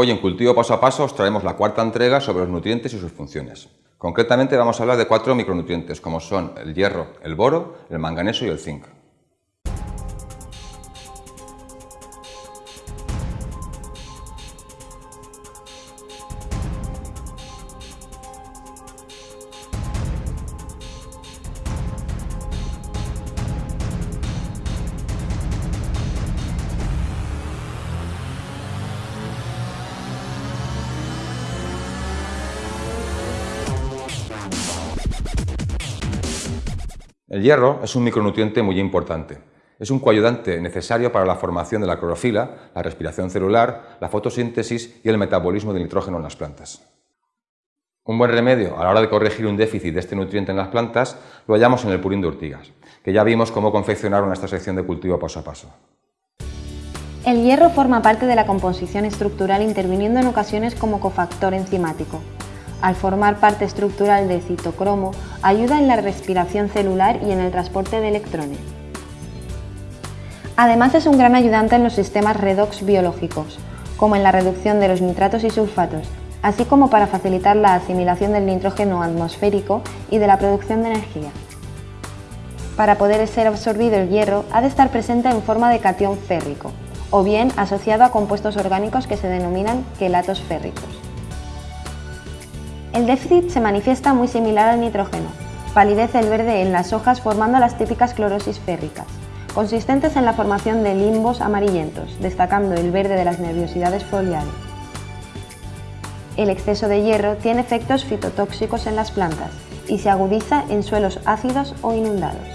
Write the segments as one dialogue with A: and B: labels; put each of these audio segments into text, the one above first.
A: Hoy en Cultivo Paso a Paso os traemos la cuarta entrega sobre los nutrientes y sus funciones. Concretamente vamos a hablar de cuatro micronutrientes como son el hierro, el boro, el manganeso y el zinc. El hierro es un micronutriente muy importante. Es un coayudante necesario para la formación de la clorofila, la respiración celular, la fotosíntesis y el metabolismo del nitrógeno en las plantas. Un buen remedio a la hora de corregir un déficit de este nutriente en las plantas lo hallamos en el purín de urtigas, que ya vimos cómo confeccionaron esta sección de cultivo paso a paso.
B: El hierro forma parte de la composición estructural interviniendo en ocasiones como cofactor enzimático al formar parte estructural de citocromo, ayuda en la respiración celular y en el transporte de electrones. Además es un gran ayudante en los sistemas redox biológicos, como en la reducción de los nitratos y sulfatos, así como para facilitar la asimilación del nitrógeno atmosférico y de la producción de energía. Para poder ser absorbido el hierro ha de estar presente en forma de catión férrico, o bien asociado a compuestos orgánicos que se denominan quelatos férricos. El déficit se manifiesta muy similar al nitrógeno. Palidece el verde en las hojas formando las típicas clorosis férricas, consistentes en la formación de limbos amarillentos, destacando el verde de las nerviosidades foliares. El exceso de hierro tiene efectos fitotóxicos en las plantas y se agudiza en suelos ácidos o inundados.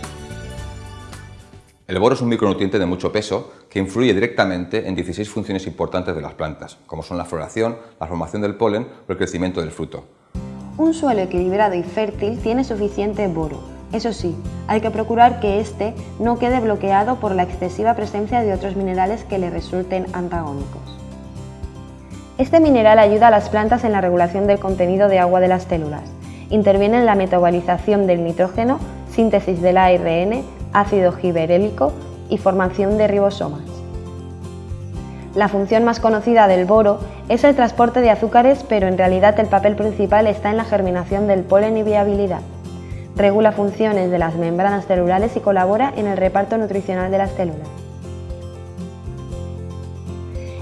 A: El boro es un micronutriente de mucho peso que influye directamente en 16 funciones importantes de las plantas, como son la floración, la formación del polen o el crecimiento del fruto.
B: Un suelo equilibrado y fértil tiene suficiente boro. Eso sí, hay que procurar que éste no quede bloqueado por la excesiva presencia de otros minerales que le resulten antagónicos. Este mineral ayuda a las plantas en la regulación del contenido de agua de las células, interviene en la metabolización del nitrógeno, síntesis del ARN, ácido giberélico y formación de ribosomas. La función más conocida del boro es el transporte de azúcares, pero en realidad el papel principal está en la germinación del polen y viabilidad. Regula funciones de las membranas celulares y colabora en el reparto nutricional de las células.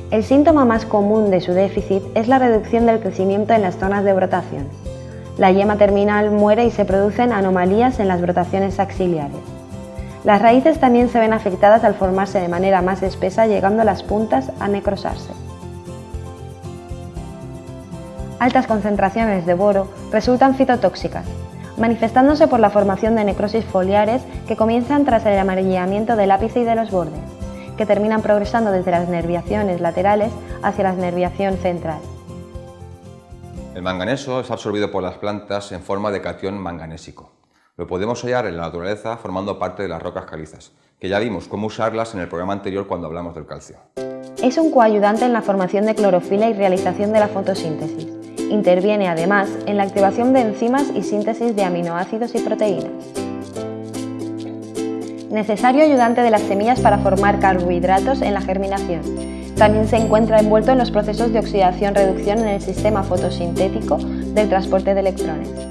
B: El síntoma más común de su déficit es la reducción del crecimiento en las zonas de brotación. La yema terminal muere y se producen anomalías en las brotaciones axiliares. Las raíces también se ven afectadas al formarse de manera más espesa llegando las puntas a necrosarse. Altas concentraciones de boro resultan fitotóxicas, manifestándose por la formación de necrosis foliares que comienzan tras el amarillamiento del ápice y de los bordes, que terminan progresando desde las nerviaciones laterales hacia la nerviación central.
A: El manganeso es absorbido por las plantas en forma de catión manganésico. Lo podemos hallar en la naturaleza formando parte de las rocas calizas, que ya vimos cómo usarlas en el programa anterior cuando hablamos del calcio.
B: Es un coayudante en la formación de clorofila y realización de la fotosíntesis. Interviene además en la activación de enzimas y síntesis de aminoácidos y proteínas. Necesario ayudante de las semillas para formar carbohidratos en la germinación. También se encuentra envuelto en los procesos de oxidación-reducción en el sistema fotosintético del transporte de electrones.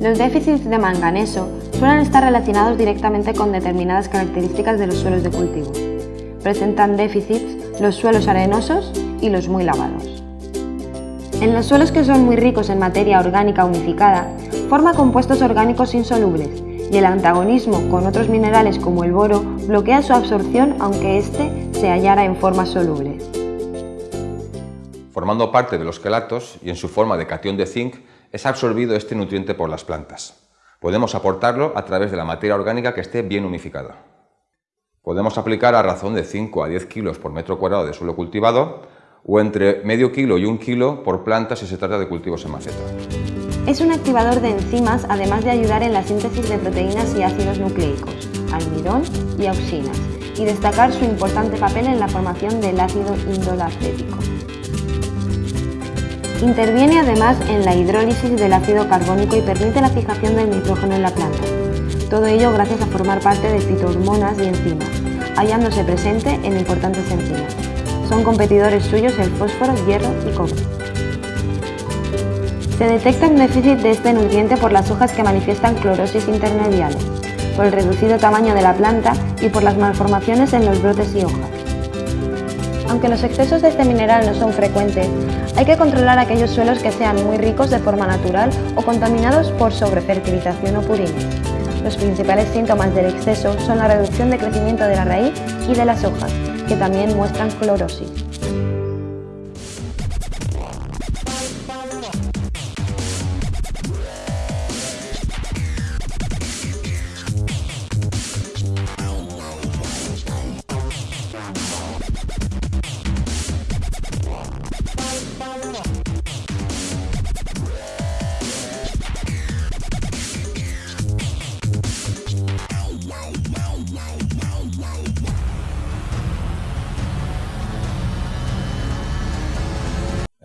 B: Los déficits de manganeso suelen estar relacionados directamente con determinadas características de los suelos de cultivo. Presentan déficits los suelos arenosos y los muy lavados. En los suelos que son muy ricos en materia orgánica unificada, forma compuestos orgánicos insolubles y el antagonismo con otros minerales como el boro bloquea su absorción aunque éste se hallara en formas solubles.
A: Formando parte de los quelatos y en su forma de catión de zinc, es absorbido este nutriente por las plantas. Podemos aportarlo a través de la materia orgánica que esté bien humificada. Podemos aplicar a razón de 5 a 10 kilos por metro cuadrado de suelo cultivado o entre medio kilo y un kilo por planta si se trata de cultivos en maceta.
B: Es un activador de enzimas además de ayudar en la síntesis de proteínas y ácidos nucleicos, almidón y auxinas, y destacar su importante papel en la formación del ácido indolacético. Interviene además en la hidrólisis del ácido carbónico y permite la fijación del nitrógeno en la planta. Todo ello gracias a formar parte de fitohormonas y enzimas, hallándose presente en importantes enzimas. son competidores suyos el fósforo, hierro y cobre. Se detecta un déficit de este nutriente por las hojas que manifiestan clorosis intermediales, por el reducido tamaño de la planta y por las malformaciones en los brotes y hojas. Aunque los excesos de este mineral no son frecuentes, hay que controlar aquellos suelos que sean muy ricos de forma natural o contaminados por sobrefertilización o purina. Los principales síntomas del exceso son la reducción de crecimiento de la raíz y de las hojas, que también muestran clorosis.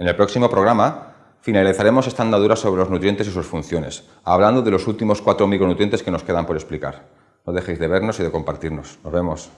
A: En el próximo programa finalizaremos esta andadura sobre los nutrientes y sus funciones, hablando de los últimos cuatro micronutrientes que nos quedan por explicar. No dejéis de vernos y de compartirnos. Nos vemos.